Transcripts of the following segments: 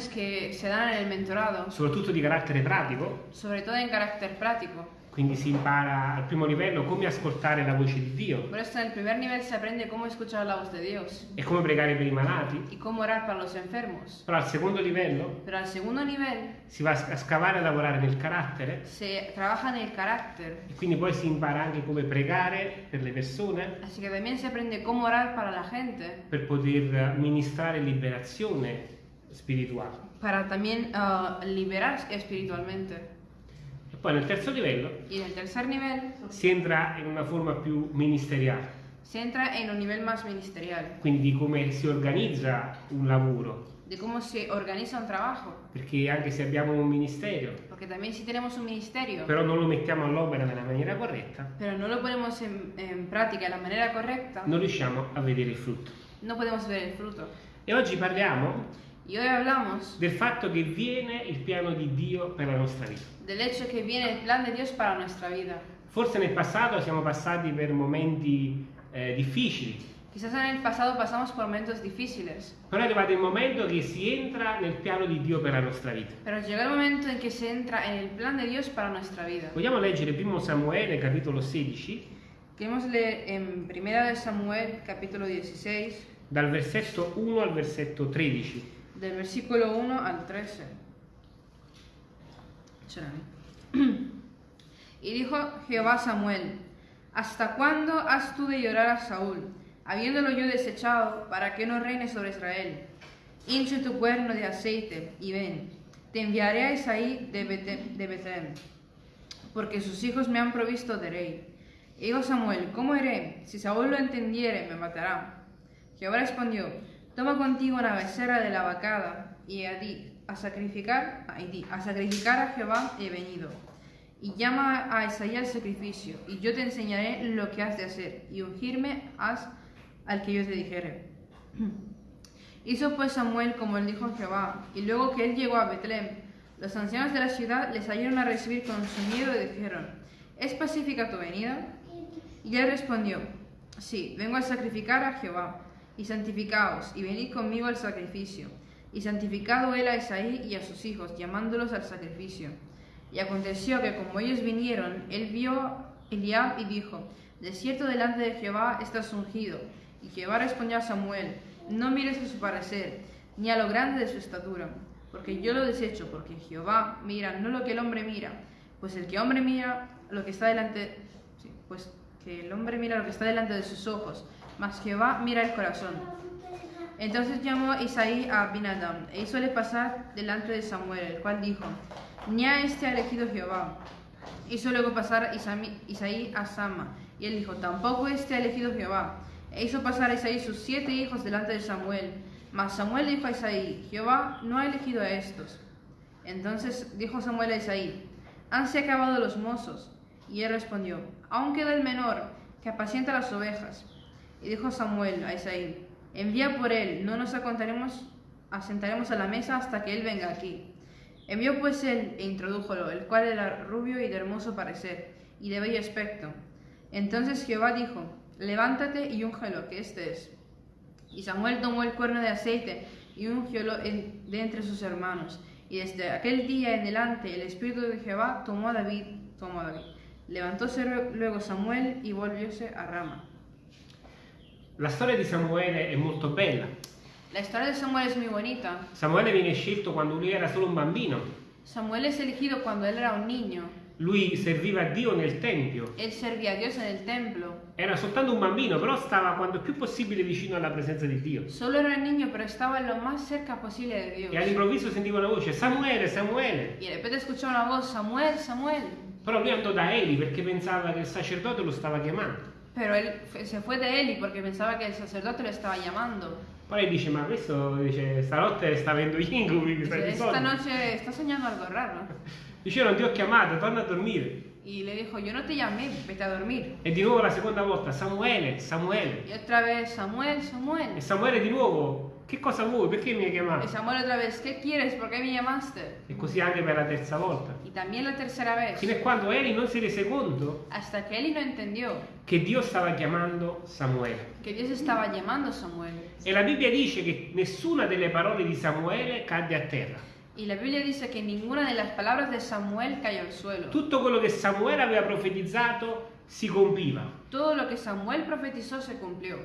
enseñanzas que se dan en el mentorado, soprattutto di carattere pratico, sobre todo en carácter práctico. quindi si impara al primo livello come ascoltare la voce di Dio. Por esto en el primer nivel se aprende cómo escuchar la voz de Dios. E come pregare per i malati, y cómo orar para los enfermos. però al secondo livello Pero al segundo nivel si va a scavare e lavorare nel carattere. se trabaja en el carácter, e quindi poi si impara anche come pregare per le persone. Así que también se aprende cómo orar para la gente, per poter ministrare liberazione spirituale. para también ah, liberar espiritualmente. E poi nel terzo livello Y en el tercer nivel si entra in una forma più ministeriale, se entra en un nivel más ministerial, quindi di come si organizza un lavoro, de cómo se organiza un trabajo. perché anche se abbiamo un ministero, Porque también si tenemos un ministerio, però non lo mettiamo all'opera nella maniera corretta, pero no lo ponemos en, en práctica de la manera correcta, non riusciamo a vedere il frutto. no podemos ver el fruto. E oggi parliamo Y hoy hablamos del fatto che viene il piano di Dio per la nostra vita. del hecho que viene el plan de Dios para nuestra vida. Forse nel passato siamo passati per momenti eh, difficili, Quizás en el pasado pasamos por momentos difíciles, però è arrivato il momento che si entra nel piano di Dio per la nostra vita. pero llega el momento en que se entra en el plan de Dios para nuestra vida. Vogliamo leggere 1 Samuele capitolo 16 Queremos leer en 1 de Samuel capítulo 16, dal versetto 1 al versetto 13. Del versículo 1 al 13. Espérame. Y dijo Jehová Samuel, ¿hasta cuándo has tú de llorar a Saúl, habiéndolo yo desechado, para que no reine sobre Israel? Hinche tu cuerno de aceite y ven, te enviaré a Isaí de Bete- de Betlem, porque sus hijos me han provisto de rey. Y dijo Samuel, ¿cómo iré? Si Saúl lo entendiere, me matará. Jehová respondió, toma contigo una becerra de la vacada y a, di- a sacrificar, a, di, a sacrificar a Jehová he venido. Y llama a Isaí al sacrificio, y yo te enseñaré lo que has de hacer, y ungirme haz al que yo te dijere. Hizo pues Samuel como él dijo Jehová, y luego que él llegó a Betlem, los ancianos de la ciudad les salieron a recibir con su miedo y dijeron, ¿es pacífica tu venida? Y él respondió, sí, vengo a sacrificar a Jehová, y santificaos, y venid conmigo al sacrificio. Y santificado él a Isaí y a sus hijos, llamándolos al sacrificio. Y aconteció que como ellos vinieron, él vio Eliab y dijo, De cierto delante de Jehová estás ungido. Y Jehová respondió a Samuel, No mires a su parecer, ni a lo grande de su estatura, porque yo lo desecho, porque Jehová mira no lo que el hombre mira, pues el que hombre mira lo que está delante, sí, pues que el hombre mira lo que está delante de sus ojos, mas Jehová mira el corazón. Entonces llamó Isaí a Abinadam e hízole pasar delante de Samuel, el cual dijo, Ni a este ha elegido Jehová. Hizo luego pasar Isaí a Sama, y él dijo, Tampoco este ha elegido Jehová. E hizo pasar a Isaí sus siete hijos delante de Samuel. Mas Samuel dijo a Isaí, Jehová no ha elegido a estos. Entonces dijo Samuel a Isaí, ¿hanse acabado los mozos? Y él respondió, aún queda el menor, que apacienta las ovejas. Y dijo Samuel a Isaí, envía por él, no nos asentaremos a la mesa hasta que él venga aquí. Envió pues él e introdújolo, el cual era rubio y de hermoso parecer, y de bello aspecto. Entonces Jehová dijo, levántate y úngelo, que este es. Y Samuel tomó el cuerno de aceite y ungiólo de entre sus hermanos. Y desde aquel día en adelante el Espíritu de Jehová tomó a David, tomó a David. Levantóse lue- luego Samuel y volvióse a Rama. La storia di Samuele è molto bella. La historia de Samuel es muy bonita. Samuele viene scelto quando lui era solo un bambino. Samuel es elegido cuando él era un niño. Lui serviva a Dio nel Tempio. Él servía a Dios en el templo. Era soltanto un bambino, però stava quanto più possibile vicino alla presenza di Dio. Solo era un niño, pero estaba lo más cerca posible de Dios. E all'improvviso sentiva una voce, Samuele, Samuele. Y de repente escuchó una voz, Samuel, Samuel. Però lui andò da Eli perché pensava che il sacerdote lo stava chiamando. Pero él se fue de Eli porque pensaba que el sacerdote lo estaba llamando. Poi dice, ma questo dice, stanotte sta avendo gli incubi, che stai Dice, sonno. noche está soñando algo raro. Dice, io non ti ho chiamato, torna a dormire. Y le dijo, yo no te llamé, vete a dormir. E di nuovo la seconda volta, Samuele, Samuele. Y otra vez, Samuel, E Samuel. Samuele di nuovo che cosa vuoi? Perché mi hai chiamato? Samuel otra vez, ¿qué quieres? ¿Por qué me llamaste? E così anche per la terza volta. Y también la tercera vez, Fino a quando Eli non si rese conto hasta que Eli no entendió che Dio stava chiamando Samuele. que Dios estaba llamando a Samuel. E la Bibbia dice che nessuna delle parole di Samuele cadde a terra. Y la Biblia dice que ninguna de las palabras de Samuel cayó al suelo. Tutto quello che Samuele aveva profetizzato si compiva. Todo lo que Samuel profetizó se cumplió.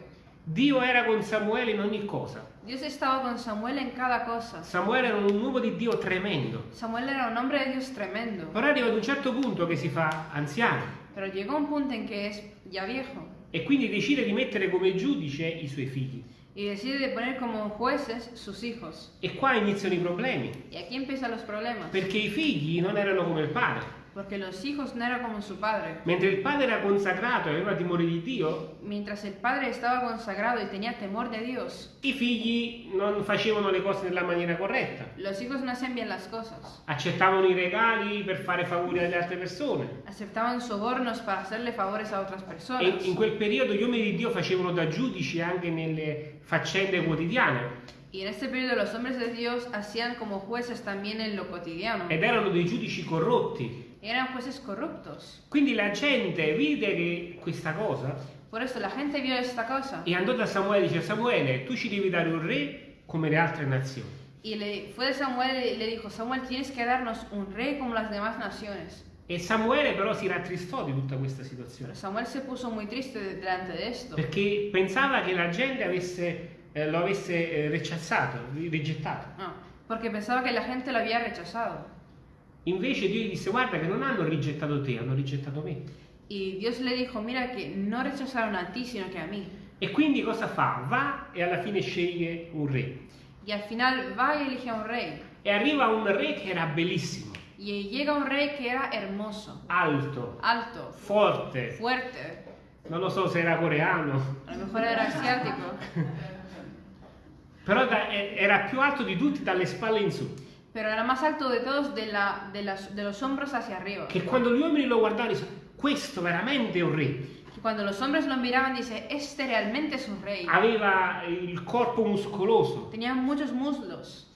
Dio era con Samuele in ogni cosa. Dios estaba con Samuel en cada cosa. Samuele era un uomo di Dio tremendo. Samuel era un hombre de Dios tremendo. Però arriva ad un certo punto che si fa anziano Pero llegó un punto en que es ya viejo e quindi decide di mettere come giudice i suoi figli. y decide de poner como jueces sus hijos. E qua iniziano i problemi, Y aquí empiezan los problemas. perché i figli non erano come il padre. Porque los hijos no eran como su padre. Mentre il padre era consacrato e aveva timore di Dio, Mientras el padre estaba consagrado y tenía temor de Dios, i figli non facevano le cose nella maniera corretta. los hijos no hacían bien las cosas. Accettavano i regali per fare favori alle altre persone. Aceptaban sobornos para hacerle favores a otras E personas. in quel periodo gli uomini di Dio facevano da giudici anche nelle faccende quotidiane Y en este periodo los hombres de Dios hacían como jueces también en lo cotidiano. ed erano dei giudici corrotti. Eran jueces corruptos. Quindi la gente vide che questa cosa Por eso la gente vio esta cosa e andò da Samuele e dice Samuele tu ci devi dare un re come le altre nazioni. y le fue de Samuel y le dijo, Samuel, tienes que darnos un rey como las demás naciones. E Samuele però si rattristò di tutta questa situazione Samuel se puso muy triste de- delante de esto, perché pensava che la gente avesse, eh, lo avesse eh, rechazzato, ri- rigettato. No, porque pensaba que la gente lo había rechazado. Invece Dio gli disse guarda che non hanno rigettato te, hanno rigettato me. Y Dios le dijo, mira que no rechazaron a ti, sino que a mí. E quindi cosa fa? Va e alla fine sceglie un re. Y al final va y elige a un rey. E arriva un re che era bellissimo, Y llega un rey que era hermoso, alto, alto, forte, fuerte, non lo so se era coreano, a lo mejor era asiático, però da- era più alto di tutti dalle spalle in su. Pero era más alto de todos de, la, de, las- de los hombros hacia arriba. Che quando gli uomini lo guardavano dicevano questo veramente è un re. Cuando los hombres lo miraban, dice, este realmente es un rey. Aveva il corpo muscoloso, Tenía muchos muslos,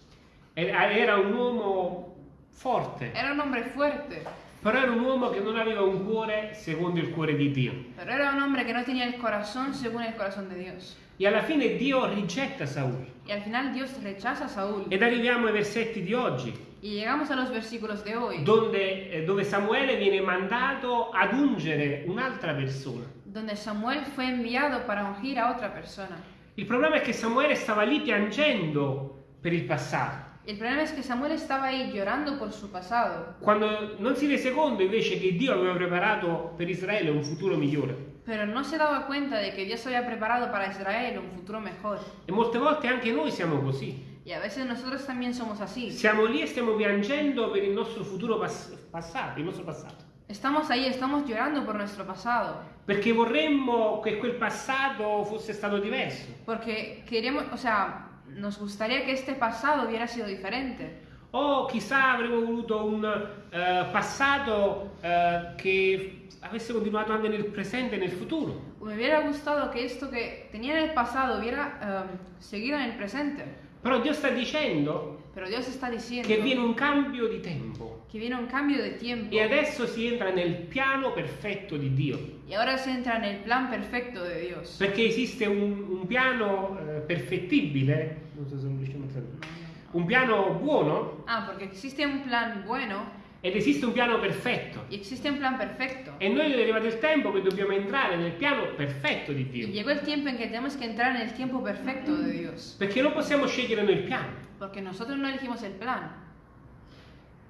era era un uomo forte, era un hombre fuerte, però era un uomo che non aveva un cuore secondo il cuore di Dio. pero era un hombre que no tenía el corazón según el corazón de Dios. E alla fine Dio rigetta Saul. Y al final Dios rechaza a Saúl. Ed arriviamo ai versetti di oggi, Y llegamos a los versículos de hoy, donde, eh, dove Samuele viene mandato ad ungere un'altra persona. donde Samuel fue enviado para ungir a otra persona. Il problema è che Samuele stava lì piangendo per il passato, El problema es que Samuel estaba ahí llorando por su pasado, quando non si rese conto invece che Dio aveva preparato per Israele un futuro migliore. pero no se daba cuenta de que Dios había preparado para Israel un futuro mejor. E molte volte anche noi siamo così. Y a veces nosotros también somos así. Siamo lì e stiamo piangendo per il nostro futuro pas- passato, il nostro passato. Estamos ahí, estamos llorando por nuestro pasado, Perché vorremmo che quel passato fosse stato diverso. porque queremos, o sea, nos gustaría que este pasado hubiera sido diferente. O chissà avremmo voluto un eh, passato eh, che avesse continuato anche nel presente e nel futuro. Me hubiera gustado que esto que tenía en el pasado hubiera eh, seguido en el presente. Però Dio sta dicendo Pero Dios está diciendo che viene un cambio di tempo que viene un cambio de tiempo e adesso si entra nel piano perfetto di Dio. y ahora se entra en el plan perfecto de Dios. Perché esiste un, un piano eh, perfettibile, so se non riusciamo a tradurre, un piano buono Ah, porque existe un plan bueno ed esiste un piano perfetto. y existe un plan perfecto. E noi è arrivato il tempo che dobbiamo entrare nel piano perfetto di Y Dio. llegó el tiempo en que tenemos que entrar en el tiempo perfecto de Dios. Perché non possiamo scegliere noi il piano. Porque nosotros no elegimos el plan.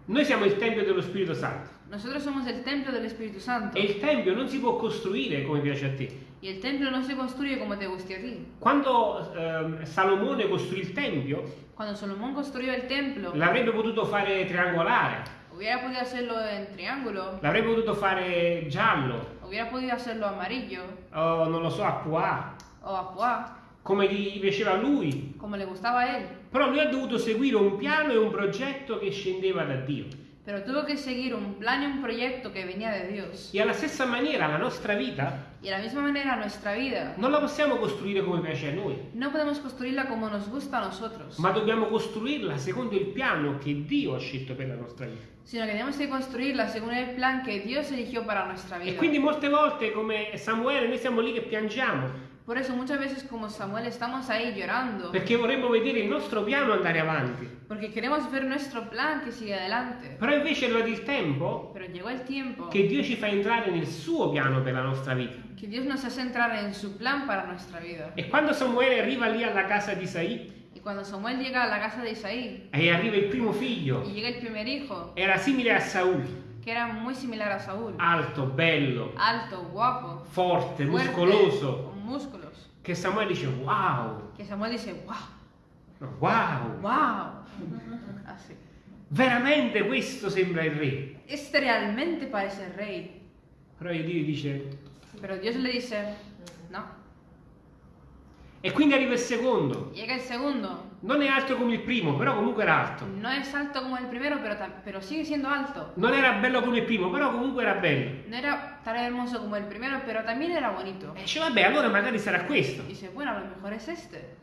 Noi siamo il Tempio dello Spirito Santo Nosotros somos el templo del Espíritu Santo. e il Tempio non si può costruire come piace a te. Y el templo no se construye como te guste a ti. Quando ehm, Salomone costruì il Tempio, Cuando Salomón construyó el templo, l'avrebbe potuto fare triangolare, hubiera podido hacerlo en triángulo, l'avrebbe potuto fare giallo, hubiera podido hacerlo amarillo o non lo so, a pois, o a pois, come gli piaceva a lui. como le gustaba a él. Però lui ha dovuto seguire un piano e un progetto che scendeva da Dio. Pero tuvo que seguir un plan y un proyecto que venía de Dios. E alla stessa maniera la nostra vita Y de la misma manera nuestra vida non la possiamo costruire come piace a noi, no podemos construirla como nos gusta a nosotros, ma dobbiamo costruirla secondo il piano che Dio ha scelto per la nostra vita. sino que tenemos que construirla según el plan que Dios eligió para nuestra E vida. quindi molte volte, come Samuele, noi siamo lì che piangiamo Por eso muchas veces como Samuel estamos ahí llorando, perché vorremmo vedere il nostro piano andare avanti. porque queremos ver nuestro plan que sigue adelante. Però invece arrivato il tempo Pero llegó el tiempo che Dio ci fa entrare nel suo piano per la nostra vita. que Dios nos hace entrar en su plan para nuestra vida. E quando Samuele arriva lì alla casa di Isaì Y cuando Samuel llega a la casa de Isaí e arriva il primo figlio, y llega el primer hijo, era simile a Saul, que era muy similar a Saúl, alto, bello, alto, guapo, forte, fuerte, muscoloso, músculos, che Samuele dice wow, que Samuel dice, wow, no, wow, wow, así. veramente questo sembra il re. Este realmente parece el rey, Però Dio dice, pero Dios le dice, no. E quindi arriva il secondo, Llega el segundo, non è alto come il primo, però comunque era alto. no es alto como el primero, pero, ta- pero sigue siendo alto. Non era bello come il primo, però comunque era bello. No era tan hermoso como el primero, pero también era bonito. E dice, vabbè, allora magari sarà questo. Y dice, bueno, a lo mejor es este.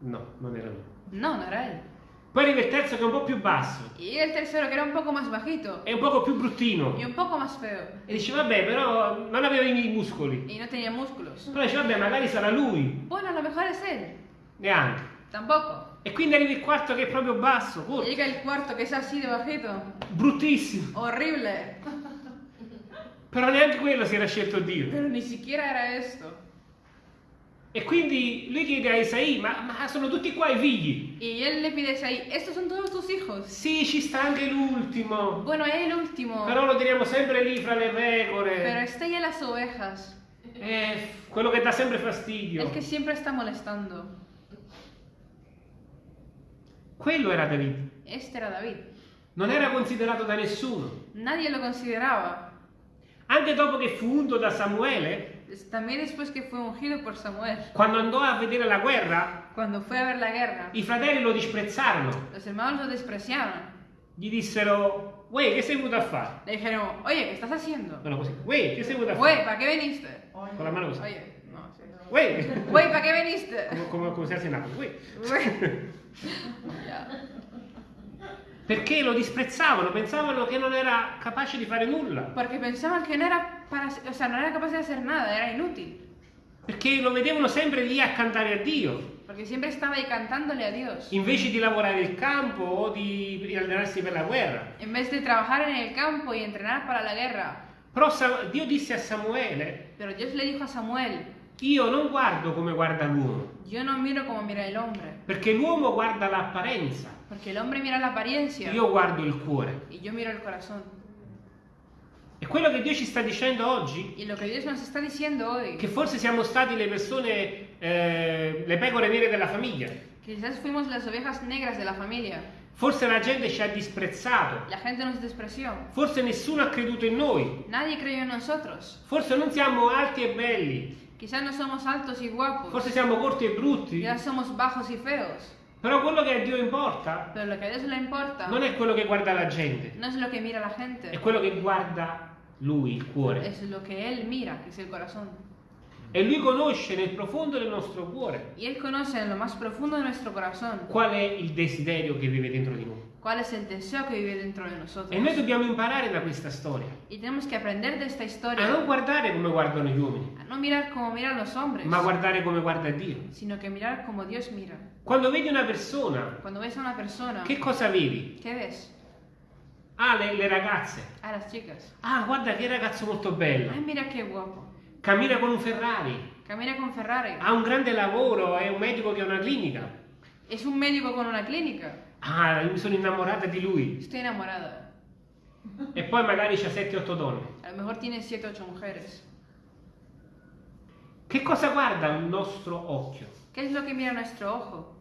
No, non era lui. No, no era él. Poi arriva il terzo che è un po' più basso, Y el tercero, que era un poco más bajito è un poco più bruttino. y un poco más feo. E dice, vabbè, però non aveva i muscoli. Y no tenía músculos. Però dice, vabbè, magari sarà lui. Bueno, a lo mejor es él. Neanche. Tampoco. E quindi arriva il quarto che è proprio basso, corto, llega el cuarto, que es así de bajito. bruttissimo. Horrible. Però neanche quello si era scelto Dio. Pero ni siquiera era esto. E quindi lui chiede a Isaì, ma, ma sono tutti qua i figli? Y él le pide ahí, estos son todos tus hijos. Sì, ci sta anche l'ultimo. Bueno, es el último. Però lo teniamo sempre lì fra le Pero pecore. está ya las ovejas. Eh, quello che dà sempre fastidio. El que siempre está molestando. Quello era David. Este era David. Non era considerato da nessuno. Nadie lo consideraba. Anche dopo che fu unto da Samuele, También después que fue ungido por Samuel. quando andò a vedere la guerra, Cuando fue a ver la guerra, i fratelli lo disprezzarono. los hermanos lo despreciaron. Gli dissero, Uè, che sei venuto a fare? Le dijeron, oye, ¿qué estás haciendo? Bueno, così, Uè, che sei venuto a Güey, fare? ¿para qué viniste? Con la mano così. Oye, no, sí. Uè, Güey, ¿para qué viniste? come, come, come se fosse nato. Uè. Güey. Ya. Perché lo disprezzavano, pensavano che non era capace di fare nulla. Porque pensaban que no era para, o sea, no era capaz de hacer nada, era inútil. Perché lo vedevano sempre lì a cantare a Dio, Porque siempre estaba ahí cantándole a Dios. invece di lavorare il campo o di allenarsi per la guerra. En vez de trabajar en el campo y entrenar para la guerra. Però Dio disse a Samuele, Pero Dios le dijo a Samuel, io non guardo come guarda l'uomo, yo no miro como mira el hombre. perché l'uomo guarda l'apparenza, Porque el hombre mira la apariencia io guardo il cuore. y yo miro el corazón. Quello che Dio ci sta dicendo oggi, hoy, che forse siamo stati le persone, eh, le pecore nere della famiglia, quizás fuimos las ovejas negras de la familia. forse la gente ci ha disprezzato, La gente nos despreció. forse nessuno ha creduto in noi, Nadie creyó en nosotros. forse non siamo alti e belli, Quizás no somos altos y guapos. forse siamo corti e brutti, Quizás somos bajos y feos. però quello che a Dio importa Pero lo que a Dios le importa non è quello che guarda la gente, no es lo que mira la gente. è quello che guarda Lui, il cuore. Es lo que Él mira, que es el corazón. E Lui conosce nel profondo del nostro cuore Y Él conoce en lo más profundo de nuestro corazón qual è il desiderio che vive dentro di noi. cuál es el deseo que vive dentro de nosotros. E noi dobbiamo imparare da questa storia Y tenemos que aprender de esta a non historia guardare come guardano gli uomini, a no mirar como miran los hombres, ma guardare come guarda Dio. sino que mirar como Dios mira. Quando vedi una persona, Cuando ves a una persona, che cosa vedi? ¿qué ves? Ah, le, le ragazze. A las chicas. Ah, guarda che ragazzo molto bello. Ay, mira qué guapo. Cammina con un Ferrari. Camina con Ferrari. Ha un grande lavoro, è un medico che ha una clinica. Es un médico con una clínica. Ah, io mi sono innamorata di lui. Estoy enamorada. E poi magari c'ha 7-8 donne. A lo mejor tiene 7 8 mujeres. Che cosa guarda il nostro occhio? ¿Qué es lo que mira nuestro ojo?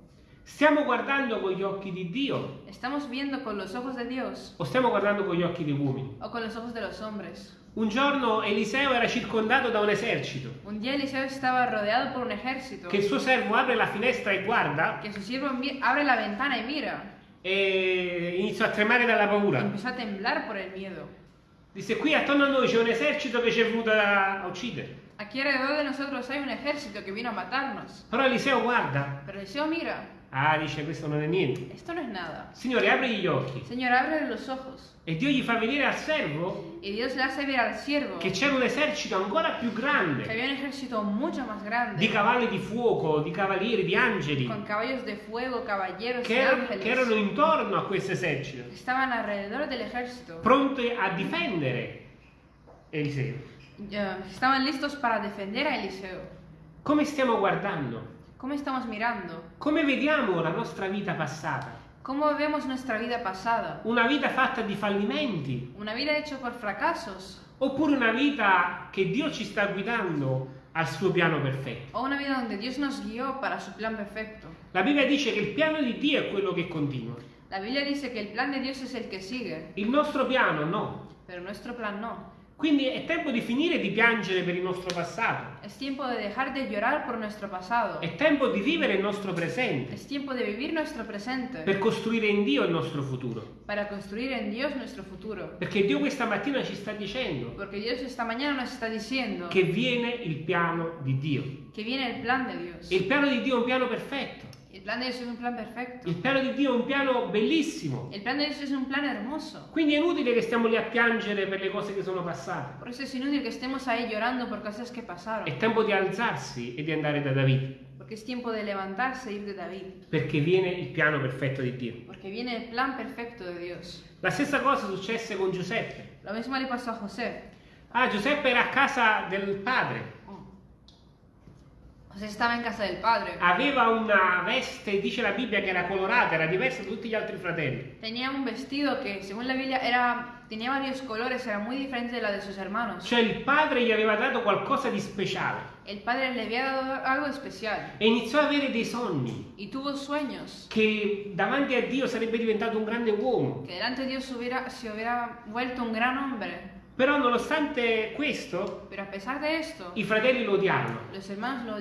Stiamo guardando con gli occhi di Dio ¿Estamos viendo con los ojos de Dios o stiamo guardando con gli occhi dei uomini? o con los ojos de los hombres? Un giorno Eliseo era circondato da un esercito, Un día Eliseo estaba rodeado por un ejército. che il suo servo apre la finestra e guarda Que su siervo mi- abre la ventana y mira. e iniziò a tremare dalla paura. empezó a temblar por el miedo. Disse qui attorno a noi c'è un esercito che ci è venuto a a uccidere. Aquí alrededor de nosotros hay un ejército que vino a matarnos. Però Eliseo guarda. Pero Eliseo mira, Ah, dice questo non è niente. esto no es nada. Signore, apri gli occhi. Señor, abre los ojos. E Dio gli fa vedere al servo Y Dios le hace ver al siervo che que c'era un esercito ancora più grande había un ejército mucho más di grande, cavalli di fuoco, di cavalieri, di angeli con caballos de fuego, caballeros che y erano, ángeles. che erano intorno a questo esercito, Estaban alrededor del ejército. pronti a difendere Eliseo. Ya, estaban listos para defender a Eliseo. Come stiamo guardando? ¿Cómo estamos mirando? Come vediamo la nostra vita passata? ¿Cómo vemos nuestra vida pasada? Una vita fatta di fallimenti? ¿Una vida hecha por fracasos? Oppure una vita che Dio ci sta guidando al suo piano perfetto? ¿O una vida donde Dios nos guió para su plan perfecto? La Bibbia dice che il piano di Dio è quello che continua. La Biblia dice que el plan de Dios es el que sigue, Il nostro piano no. pero nuestro plan no. Quindi è tempo di finire di piangere per il nostro passato. Es tiempo de dejar de llorar por nuestro pasado. È tempo di vivere il nostro presente Es tiempo de vivir nuestro presente per costruire in Dio il nostro futuro. para construir en Dios nuestro futuro. Perché Dio questa mattina ci sta dicendo Porque Dios esta mañana nos está diciendo che viene il piano di Dio. que viene el plan de Dios. E il piano di Dio è un piano perfetto. El plan de Dios es un plan perfecto. Il piano di Dio è un piano bellissimo. El plan de Dios es un plan hermoso. Quindi è inutile che stiamo lì a piangere per le cose che sono passate. Por eso es inútil que estemos ahí llorando por cosas que pasaron. È tempo di alzarsi e di andare da David. Porque es tiempo de levantarse e ir de David. Perché viene il piano perfetto di Dio. Porque viene el plan perfecto de Dios. La stessa cosa successe con Giuseppe. Lo mismo le pasó a José. Ah, Giuseppe era a casa del padre. José estaba en casa del padre. Aveva una veste, dice la Bibbia, che era colorata, era diversa da tutti gli altri fratelli. Tenía un vestido que, según la Biblia, era, tenía varios colores, era muy diferente de la de sus hermanos. Cioè il padre gli aveva dato qualcosa di speciale El padre le había dado algo especial e iniziò ad avere dei sogni y tuvo sueños che davanti a Dio sarebbe diventato un grande uomo. que delante de Dios hubiera, se hubiera vuelto un gran hombre. Però nonostante questo, esto, i fratelli lo hermanos lo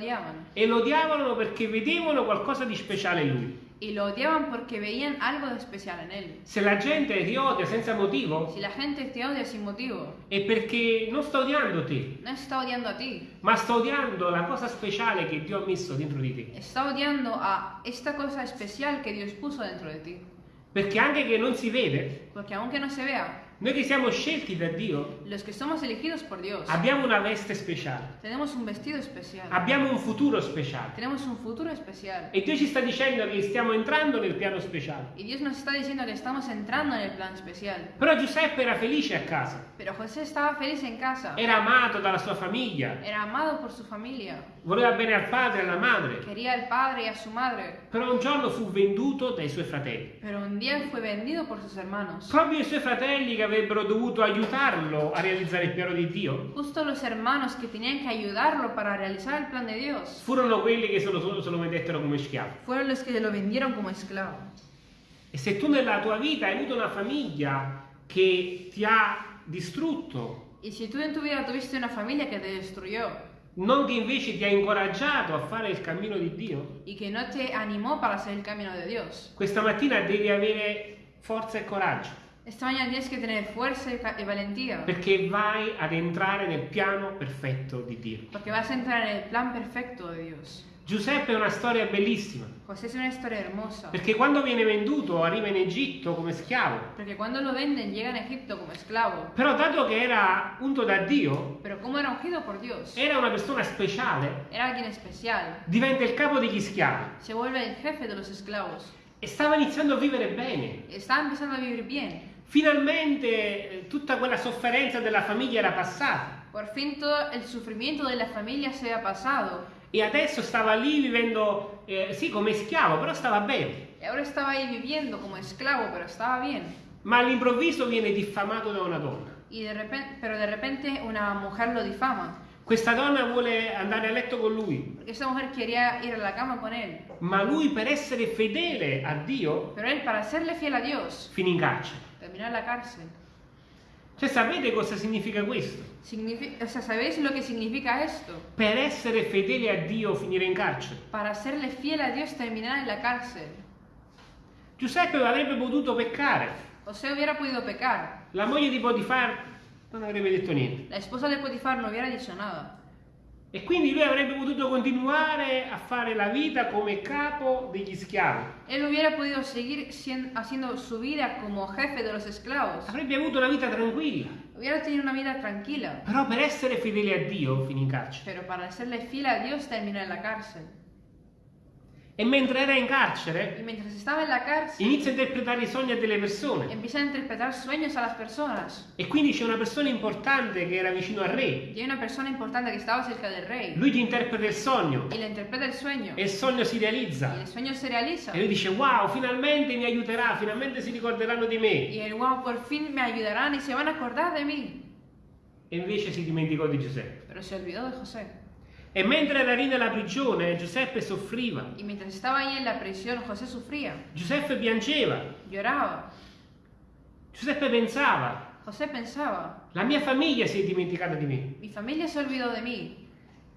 e lo odiavano perché vedevano qualcosa di speciale in lui. Y lo odiaban porque veían algo de especial en él. Se la gente ti odia senza motivo Si la gente te odia sin motivo, è perché non sta odiando te, no está odiando a ti, ma sta odiando la cosa speciale che Dio ha messo dentro di te. está odiando a esta cosa especial que Dios puso dentro de ti. Perché anche che non si vede, Porque aunque no se vea, noi che siamo scelti da Dio, Dios, abbiamo una veste speciale, un especial, abbiamo un futuro speciale. un futuro especial. E Dio ci sta dicendo che stiamo entrando nel piano speciale. Y Dios nos está diciendo que estamos entrando en el plan especial. Però Giuseppe era felice a casa, casa, era amato dalla sua famiglia, era amado por su familia, voleva bene al padre e alla madre, quería al padre y a su madre. però un giorno fu venduto dai suoi fratelli. Pero un día fue vendido por sus hermanos. Proprio i suoi fratelli che avrebbero dovuto aiutarlo a realizzare il piano di Dio Justo los hermanos que tenían que ayudarlo para realizar el plan de Dios furono quelli che se lo, se lo vendettero come schiavo. fueron los que lo vendieron como esclavo. E se tu nella tua vita hai avuto una famiglia che ti ha distrutto, Y si tú en tu vida tuviste una familia que te destruyó non che invece ti ha incoraggiato a fare il cammino di Dio, y que no te animó para hacer el camino de Dios, questa mattina devi avere forza e coraggio, esta mañana tienes que tener fuerza y ca- y valentía perché vai ad entrare nel piano perfetto di Dio. porque vas a entrar en el plan perfecto de Dios. Giuseppe è una storia bellissima, José es una historia hermosa perché quando viene venduto arriva in Egitto come schiavo, porque cuando lo venden llega a Egipto como esclavo. però dato che era unto da Dio, Pero como era ungido por Dios, era una persona speciale, era alguien especial, diventa il capo degli schiavi se vuelve el jefe de los esclavos. e stava iniziando a vivere bene. Estaba empezando a vivir bien. Finalmente eh, tutta quella sofferenza della famiglia era passata Por fin todo el sufrimiento de la familia se ha pasado e adesso stava lì vivendo, eh, sì, come schiavo, però stava bene. y ahora estaba ahí viviendo como esclavo, pero estaba bien. Ma all'improvviso viene diffamato da una donna. Y de repente, pero de repente una mujer lo difama, Questa donna vuole andare a letto con lui, porque esta mujer quería ir a la cama con él, ma lui per essere fedele a Dio pero él para serle fiel a Dios finì in carcere. En la cárcel. Cioè sapete cosa significa questo? Signifi- o sea, ¿sabéis lo que significa esto? Per essere fedele a Dio finire in carcere. Para serle fiel a Dios terminar en la cárcel. Giuseppe avrebbe potuto peccare. José hubiera podido pecar. La moglie di Potifar non avrebbe detto niente. La esposa de Potifar no hubiera dicho nada. E quindi lui avrebbe potuto continuare a fare la vita come capo degli schiavi. Él hubiera podido seguir haciendo su vida como jefe de los esclavos. Avrebbe avuto una vita tranquilla. Hubiera tenido una vida tranquila. Però per essere fedele a Dio finì in carcere. Pero para serle fiel a Dios terminó en la cárcel. E mentre era in Y carcere cárcel, inizia a interpretare i sogni delle persone. empieza a interpretar sueños a las personas. E quindi c'è una persona importante che era vicino al re. Y una persona importante que estaba cerca del rey. Lui gli interpreta il sogno Y le interpreta el sueño. e il sogno si Y realizza. el sueño se realiza. E lui dice wow, finalmente mi aiuterà, finalmente si ricorderanno di me. Y el wow, por fin me ayudarán y se van a acordar de mí. E invece si dimenticò di Giuseppe. Pero se olvidó de José. E mentre era lì nella prigione, Giuseppe soffriva. Y mientras estaba ahí en la prisión, José sufría, Giuseppe piangeva. lloraba. Giuseppe pensava, José pensaba, la mia famiglia si è dimenticata di me. mi familia se olvidó de mí.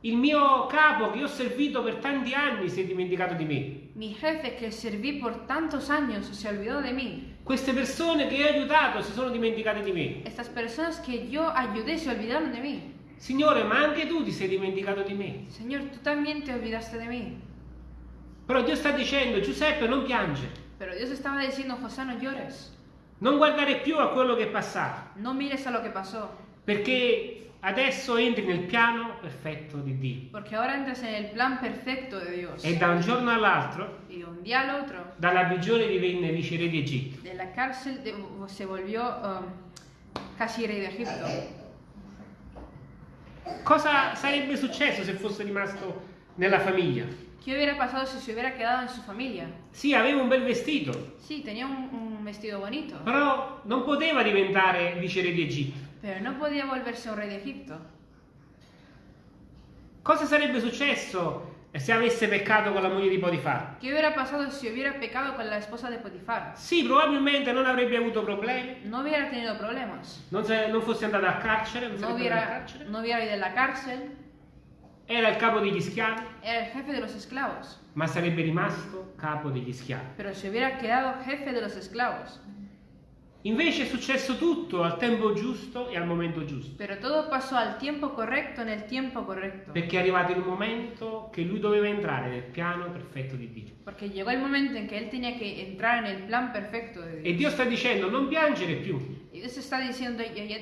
Il mio capo che ho servito per tanti anni si è dimenticato di me. Mi jefe que serví por tantos años se olvidó de mí. Queste persone che ho aiutato si sono dimenticate di me. Estas personas que yo ayudé se olvidaron de mí. Signore, ma anche tu ti sei dimenticato di me. Señor, tú también te olvidaste de mí. Però Dio sta dicendo, Giuseppe non piange, Pero Dios estaba diciendo, José, no llores. non guardare più a quello che è passato, No mires a lo que pasó. perché adesso entri nel piano perfetto di Dio. Porque ahora entras en el plan perfecto de Dios. E da un giorno all'altro, de un día al otro, dalla prigione divenne viceré di Egitto. de la cárcel de- se volvió um, casi rey de Egipto. Cosa sarebbe successo se fosse rimasto nella famiglia? ¿Qué hubiera pasado si se hubiera quedado en su familia? Sì, aveva un bel vestito, Sí, tenía un, un vestido bonito, però non poteva diventare viceré di Egitto. pero no podía volverse un rey de Egipto. Cosa sarebbe successo se avesse peccato con la moglie di Potifar? ¿Qué hubiera pasado si hubiera pecado con la esposa de Potifar? Sì, probabilmente non avrebbe avuto problemi, No hubiera tenido problemas. non, se- non fosse andato a carcere, non No hubiera, carcere. no hubiera ido a la cárcel. Era il capo degli schiavi, Era el jefe de los esclavos. ma sarebbe rimasto capo degli schiavi. Pero se hubiera quedado jefe de los esclavos. Invece è successo tutto al tempo giusto e al momento giusto. Pero todo pasó al tiempo correcto en el tiempo correcto. Perché è arrivato il momento che lui doveva entrare nel piano perfetto di Dio. Porque llegó el momento en que él tenía que entrar en el plan perfecto de E Dios. Dio sta dicendo non piangere più, Y Dios está diciendo, ya, ya-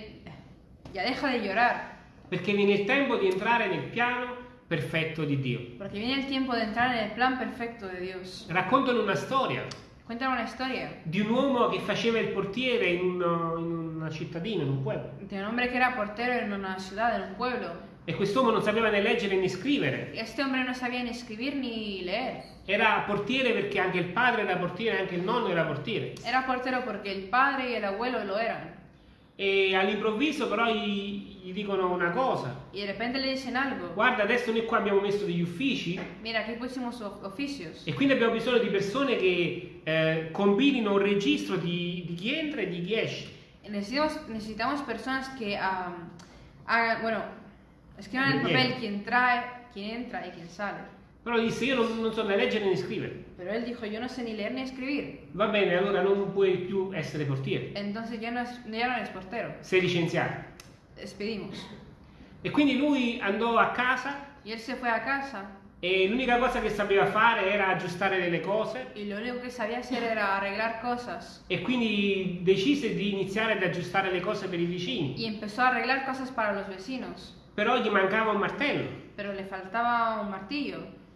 ya deja de llorar. perché viene il tempo di entrare nel piano perfetto di Dio. Porque viene el tiempo de entrar en el plan perfecto de Dios. Raccontano una storia Cuéntame una historia di un uomo che faceva il portiere in, un- in una cittadina, in un pueblo. de un hombre que era portero en una ciudad, en un pueblo. E quest'uomo non sapeva né leggere né scrivere. Este hombre no sabía ni escribir ni leer. Era portiere perché anche il padre era portiere, anche il nonno era portiere. Era portero porque el padre y el abuelo lo eran. E all'improvviso però gli, gli dicono una cosa. Y de repente le dicen algo. Guarda, adesso noi qua abbiamo messo degli uffici Mira, aquí pusimos of- oficios. e quindi abbiamo bisogno di persone che eh, combinino un registro di, di chi entra e di chi esce. Necesitamos, necesitamos personas que am, hagan, bueno, escriban en el papel quién trae, quién entra y quién sale. Però disse io non, non so né leggere né scrivere. Pero él dijo, yo no sé ni leer ni escribir. Va bene, allora non puoi più essere portiere. Entonces ya no, es, ya no eres portero. Sei licenziato. Despedimos. E quindi lui andò a casa Y él se fue a casa e l'unica cosa che sapeva fare era aggiustare delle cose e quindi decise di iniziare ad aggiustare le cose per i vicini. Y empezó a arreglar cosas para los vecinos. Però gli mancava un martello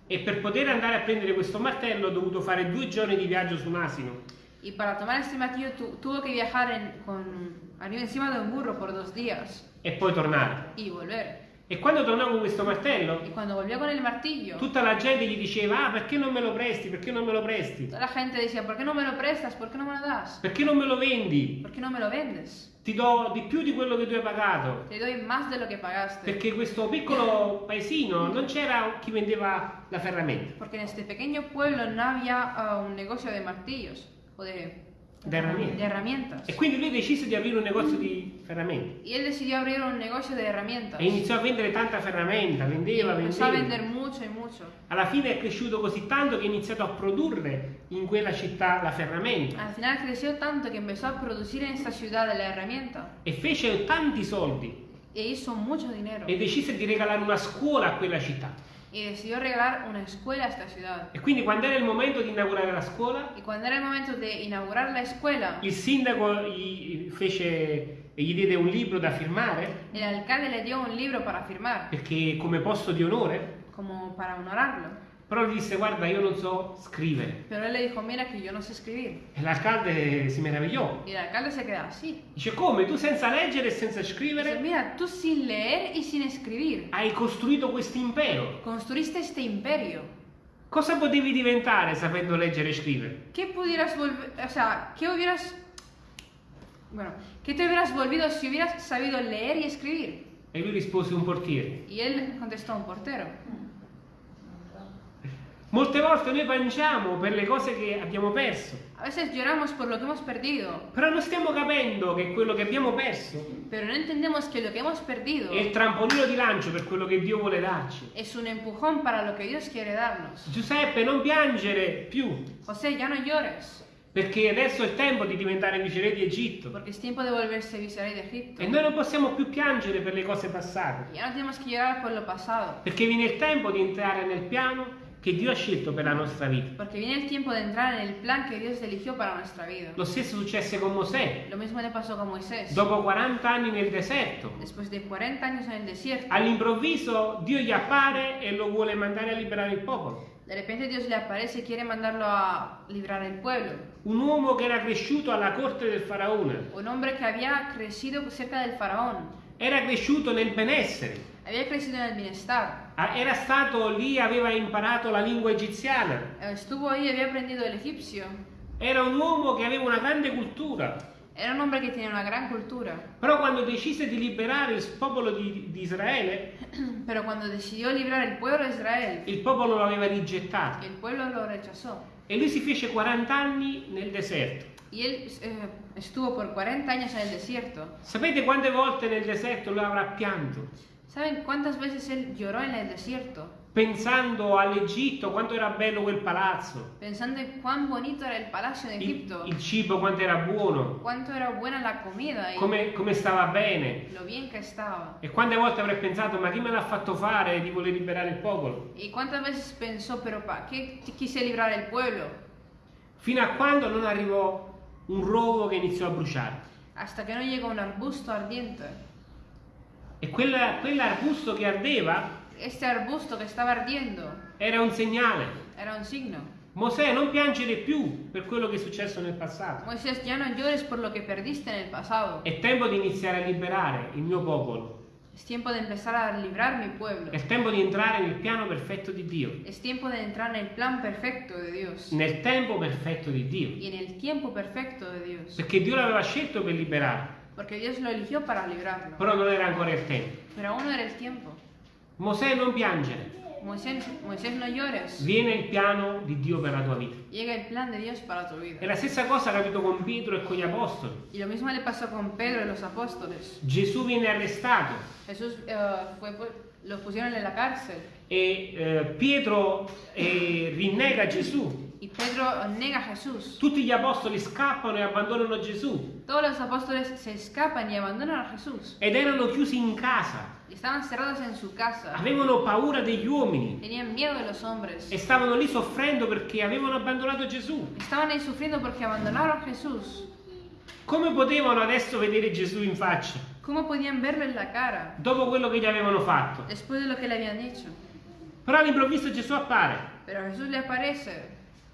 E per poter andare a prendere questo martello ha dovuto fare due giorni di viaggio su un asino. Y para tomar este martillo tu- tuvo que viajar en- con, arriba encima de un burro por dos días e poi tornare. y volver. E quando tornò con questo martello, Y cuando volvió con el martillo, tutta la gente gli diceva: Ah, perché non me lo presti? Perché non me lo presti? toda la gente decía, ¿por qué no me lo prestas? ¿Por qué no me lo das? Perché non me lo vendi? ¿Por qué no me lo vendes? Ti do di più di quello che tu hai pagato. Te doy más de lo que pagaste. Perché questo piccolo paesino non c'era chi vendeva la ferramenta. Porque en este pequeño pueblo no había ah, un negocio de martillos o de de herramientas. de herramientas. E quindi lui decise di aprire un negozio di ferramenta. Y él decidió abrir un negocio de herramientas. E iniziò a vendere tanta ferramenta, vendeva, empezó a vendeva. vender mucho y mucho. Alla fine è cresciuto così tanto che ha iniziato a produrre in quella città la ferramenta. Al final creció tanto que empezó a producir en esta ciudad la herramienta E fece tanti soldi e hizo mucho dinero. e decise di regalare una scuola a quella città. Y decidió regalar una escuela a esta ciudad. E quindi quando era il momento di inaugurare la scuola, Y cuando era el momento de inaugurar la escuela, il sindaco gli, fece, gli diede un libro da firmare el alcalde le dio un libro para firmar, perché come posto di onore, como para honorarlo. Però gli disse guarda io non so scrivere. Pero él le dijo, mira que yo no sé escribir. E l'alcalde si meravigliò. Y el alcalde se queda así. Dice come tu senza leggere e senza Dice, scrivere mira, tú sin leer y sin escribir, hai costruito questo impero. construiste este imperio. Cosa potevi diventare sapendo leggere e scrivere? ¿Qué pudieras volver, o sea, qué hubieras, bueno, qué te hubieras volvido si hubieras sabido leer y escribir? E lui rispose un portiere. Y él contestó un portero. Molte volte noi piangiamo per le cose che abbiamo perso, A veces lloramos por lo que hemos perdido, però non stiamo capendo che quello che abbiamo perso pero no entendemos que lo que hemos perdido è il trampolino di lancio per quello che Dio vuole darci. es un empujón para lo que Dios quiere darnos. Giuseppe, non piangere più, José, ya no llores, perché adesso è il tempo di diventare viceré di Egitto. porque es tiempo de volverse viceré de Egipto. E noi non possiamo più piangere per le cose passate, Ya no tenemos que llorar por lo pasado, perché viene il tempo di entrare nel piano che Dio ha scelto per la nostra vita. porque viene el tiempo de entrar en el plan que Dios eligió para nuestra vida. Lo stesso successe con Mosè. Lo mismo le pasó con Moisés. Dopo 40 anni nel deserto, Después de 40 años en el desierto, all'improvviso Dio gli appare e lo vuole mandare a liberare il popolo. de repente Dios le aparece y quiere mandarlo a librar el pueblo. Un uomo che era cresciuto alla corte del faraone, Un hombre que había crecido cerca del faraón, era cresciuto nel benessere, había crecido en el bienestar, Ah, era stato lì, aveva imparato la lingua egiziana, eh, estuvo ahí había aprendido el egipcio. era un uomo che aveva una grande cultura. Era un hombre que tenía una gran cultura, Però quando decise di liberare il popolo di, di Israele, pero cuando decidió librar el pueblo de Israel, il popolo lo aveva rigettato. el pueblo lo rechazó. E lui si fece 40 anni nel deserto. Y él eh, estuvo por 40 años en el desierto. Sapete quante volte nel deserto lui avrà pianto? ¿Saben cuántas veces él lloró en el desierto? Pensando all'Egitto, quanto era bello quel palazzo, Pensando en cuán bonito era el palacio de il, Egipto, il cibo quanto era buono, cuánto era buena la comida come, come stava bene. lo bien que estaba. E quante volte avrei pensato, ma chi me l'ha fatto fare di voler liberare il popolo? ¿Y cuántas veces pensó, pero para qué quise librar el pueblo? Fino a quando non arrivò un rovo che iniziò a bruciare. Hasta que no llegó un arbusto ardiente. E quella- quell'arbusto che ardeva Este arbusto que estaba ardiendo era un segnale. era un signo. Mosè, non piangere più per quello che è successo nel passato. Moisés, ya no llores por lo que perdiste en el pasado. È tempo di iniziare a liberare il mio popolo. Es tiempo de empezar a librar mi pueblo. È tempo di entrare nel piano perfetto di Dio. Es tiempo de entrar en el plan perfecto de Dios. Nel tempo perfetto di Dio. Y en el tiempo perfecto de Dios. Perché Dio l'aveva scelto per liberare, Porque Dios lo eligió para librarlo. però non era ancora il tempo. Pero aún no era el tiempo. Mosè, non piangere. Moisés, Moisés, no llores. Viene il piano di Dio per la tua vita. Llega el plan de Dios para tu E vida. la stessa cosa ha capito con Pietro e con gli apostoli. Y lo mismo le pasó con Pedro y los apóstoles. Gesù viene arrestato Jesús eh, fue, los pusieron en la cárcel. e eh, Pietro eh, rinnega Gesù. Y Pedro nega a Jesús. Tutti gli apostoli scappano e abbandonano Gesù Todos los apóstoles se escapan y abandonan a Jesús. ed erano chiusi in casa. Estaban cerrados en su casa. Avevano paura degli uomini Tenían miedo de los hombres. e stavano lì soffrendo perché avevano abbandonato Gesù. Estaban ahí sufriendo porque abandonaron a Jesús. Come potevano adesso vedere Gesù in faccia ¿Cómo podían verlo en la cara dopo quello che gli avevano fatto? después de lo que le habían hecho? Però all'improvviso Gesù appare Pero Jesús le aparece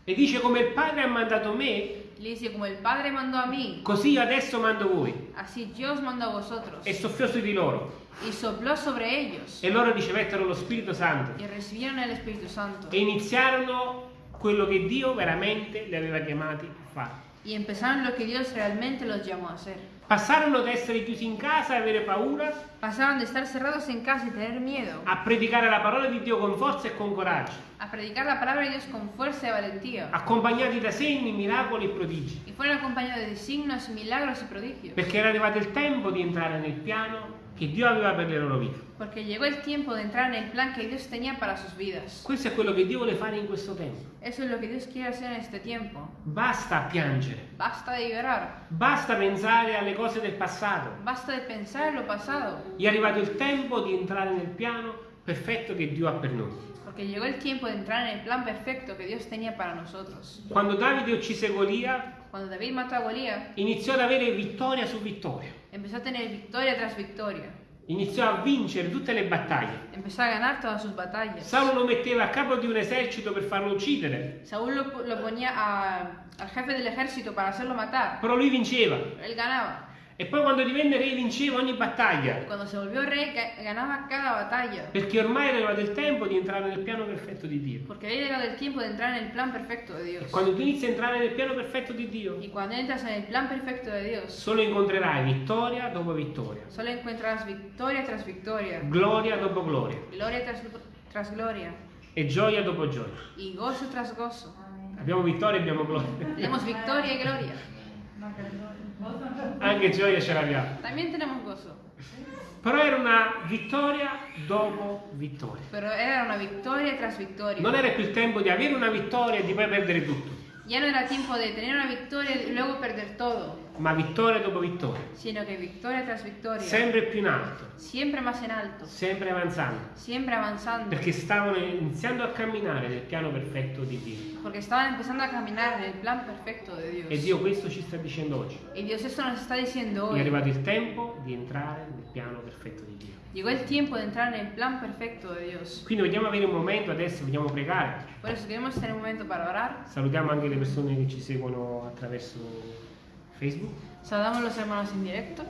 e dice come il Padre ha mandato me, le dice, como el Padre mandó a mí, così io adesso mando voi. así yo os mando a vosotros. E soffiò su di loro Y sopló sobre ellos e loro ricevettero lo Spirito Santo y recibieron el Espíritu Santo. e iniziarono quello che Dio veramente li aveva chiamati a fare. y empezaron lo que Dios realmente los llamó a hacer. Passarono da essere chiusi in casa e avere paura Pasaron de estar cerrados en casa y tener miedo a predicare la parola di Dio con forza e con coraggio, a predicar la palabra de Dios con fuerza y valentía. accompagnati da segni, miracoli e prodigi. Y fueron acompañados de signos, milagros y prodigios. Perché era arrivato il tempo di entrare nel piano che Dio aveva per le loro vite. Porque llegó el tiempo de entrar en el plan que Dios tenía para sus vidas. Questo è quello che Dio vuole fare in questo tempo. Eso es lo que Dios quiere hacer en este tiempo. Basta piangere, Basta de llorar. basta pensare alle cose del passato. Basta de pensar en lo pasado. È arrivato il tempo di entrare nel piano perfetto che Dio ha per noi. Porque llegó el tiempo de entrar en el plan perfecto que Dios tenía para nosotros. Quando Davide uccise Golia, Cuando David mató a Golías, iniziò ad avere vittoria su vittoria. Empezó a tener victoria tras victoria. Iniziò a vincere tutte le battaglie. Empezó a ganar todas sus batallas. Saulo lo metteva a capo di un esercito per farlo uccidere, Saúl lo, lo ponía a- al jefe del ejército para hacerlo matar. però lui vinceva. Él ganaba. E poi quando divenne re vinceva ogni battaglia, Cuando se volvió rey, ga- ganaba cada batalla. perché ormai era il tempo di entrare nel piano perfetto di Dio. Porque había llegado el tiempo de entrar en el plan perfecto de Dios. Quando tu inizi a entrare nel piano perfetto di Dio, Y cuando entras en el plan perfecto de Dios, solo incontrerai vittoria dopo vittoria, solo encuentras victoria tras victoria, gloria dopo gloria gloria tras, tras gloria e gioia dopo gioia. y gozo tras gozo. Abbiamo vittoria e abbiamo gloria. Tenemos victoria y gloria. Anche gioia ce l'abbiamo. También tenemos gozo. Però era una vittoria dopo vittoria. Pero era una victoria tras victoria. Non era più il tempo di avere una vittoria e di poi perdere tutto, Ya no era tiempo de tener una victoria y luego perder todo, ma vittoria dopo vittoria. sino que victoria tras victoria. Sempre più in alto, Siempre más en alto, sempre avanzando. siempre avanzando. Perché stavano iniziando a camminare nel piano perfetto di Dio. Porque estaban empezando a caminar en el plan perfecto de Dios. E Dio questo ci sta dicendo oggi. Y Dios esto nos está diciendo È hoy. arrivato il tempo di entrare nel piano perfetto di Dio. Llegó el tiempo de entrar en el plan perfecto de Dios. Quindi vogliamo avere un momento adesso, vogliamo pregare. Por eso queremos tener un momento para orar. Salutiamo anche le persone che ci seguono attraverso Facebook. Saludamos los hermanos en directo.